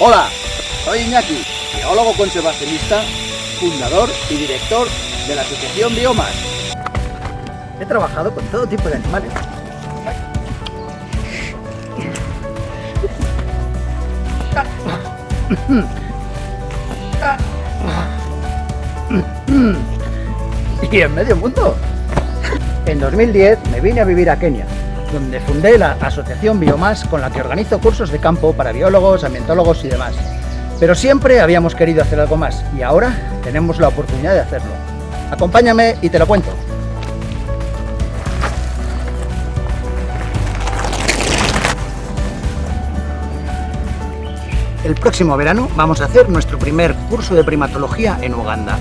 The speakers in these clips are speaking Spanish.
Hola, soy Iñaki, biólogo conservacionista, fundador y director de la Asociación Biomas. He trabajado con todo tipo de animales. Y en medio mundo. En 2010 me vine a vivir a Kenia, donde fundé la Asociación Biomas con la que organizo cursos de campo para biólogos, ambientólogos y demás. Pero siempre habíamos querido hacer algo más y ahora tenemos la oportunidad de hacerlo. Acompáñame y te lo cuento. El próximo verano vamos a hacer nuestro primer curso de primatología en Uganda.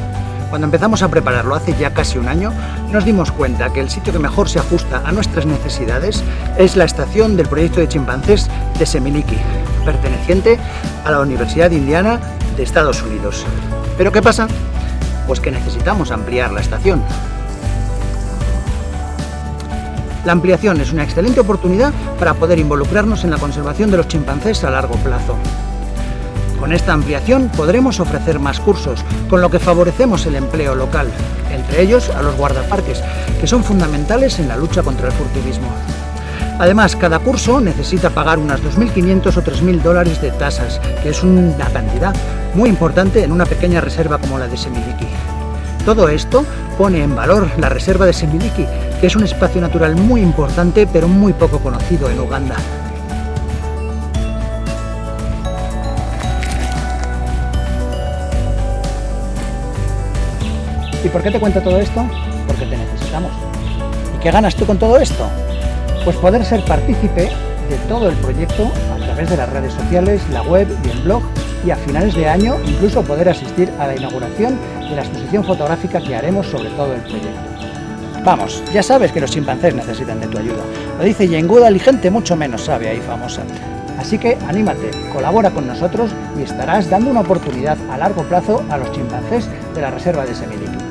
Cuando empezamos a prepararlo hace ya casi un año, nos dimos cuenta que el sitio que mejor se ajusta a nuestras necesidades es la estación del proyecto de chimpancés de Semiliki, perteneciente a la Universidad Indiana de Estados Unidos. ¿Pero qué pasa? Pues que necesitamos ampliar la estación. La ampliación es una excelente oportunidad para poder involucrarnos en la conservación de los chimpancés a largo plazo. Con esta ampliación podremos ofrecer más cursos, con lo que favorecemos el empleo local, entre ellos a los guardaparques, que son fundamentales en la lucha contra el furtivismo. Además, cada curso necesita pagar unas 2.500 o 3.000 dólares de tasas, que es una cantidad muy importante en una pequeña reserva como la de Semiliki. Todo esto pone en valor la reserva de Semiliki, que es un espacio natural muy importante pero muy poco conocido en Uganda. ¿Y por qué te cuento todo esto? Porque te necesitamos. ¿Y qué ganas tú con todo esto? Pues poder ser partícipe de todo el proyecto a través de las redes sociales, la web y el blog y a finales de año incluso poder asistir a la inauguración de la exposición fotográfica que haremos sobre todo el proyecto. Vamos, ya sabes que los chimpancés necesitan de tu ayuda. Lo dice Yenguda y gente mucho menos sabe ahí famosa. Así que anímate, colabora con nosotros y estarás dando una oportunidad a largo plazo a los chimpancés de la reserva de Semiliki.